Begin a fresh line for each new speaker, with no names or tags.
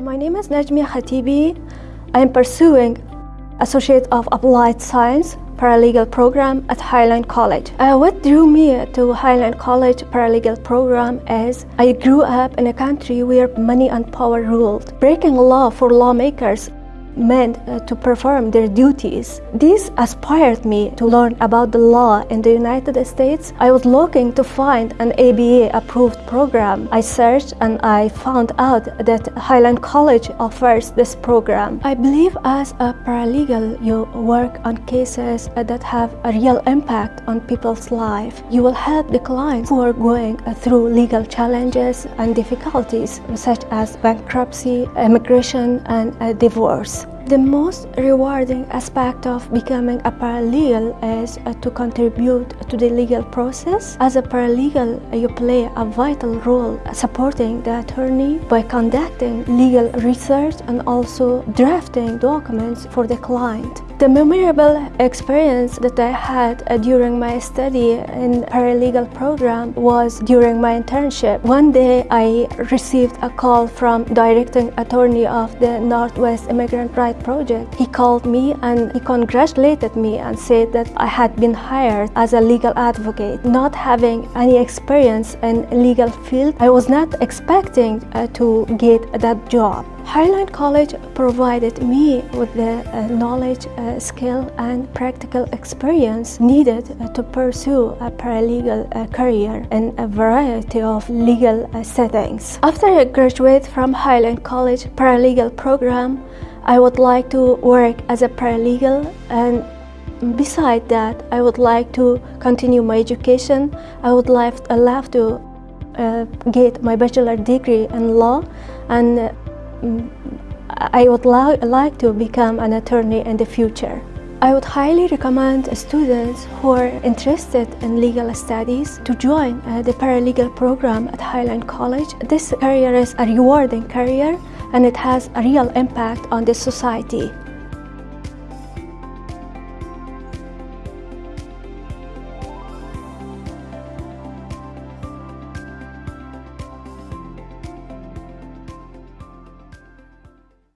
My name is Najmi Khatibi. I am pursuing Associate of Applied Science paralegal program at Highline College. Uh, what drew me to Highline College paralegal program is I grew up in a country where money and power ruled. Breaking law for lawmakers meant uh, to perform their duties. This inspired me to learn about the law in the United States. I was looking to find an ABA approved program. I searched and I found out that Highline College offers this program. I believe as a paralegal you work on cases that have a real impact on people's life. You will help the clients who are going through legal challenges and difficulties such as bankruptcy, immigration and divorce. The most rewarding aspect of becoming a paralegal is uh, to contribute to the legal process. As a paralegal, you play a vital role supporting the attorney by conducting legal research and also drafting documents for the client. The memorable experience that I had uh, during my study in paralegal program was during my internship. One day I received a call from directing attorney of the Northwest Immigrant Rights Project. He called me and he congratulated me and said that I had been hired as a legal advocate. Not having any experience in legal field, I was not expecting uh, to get that job. Highline College provided me with the uh, knowledge, uh, skill and practical experience needed uh, to pursue a paralegal uh, career in a variety of legal uh, settings. After I graduate from Highline College paralegal program, I would like to work as a paralegal and beside that I would like to continue my education. I would like, love to uh, get my bachelor degree in law and I would like to become an attorney in the future. I would highly recommend students who are interested in legal studies to join uh, the paralegal program at Highline College. This career is a rewarding career and it has a real impact on the society.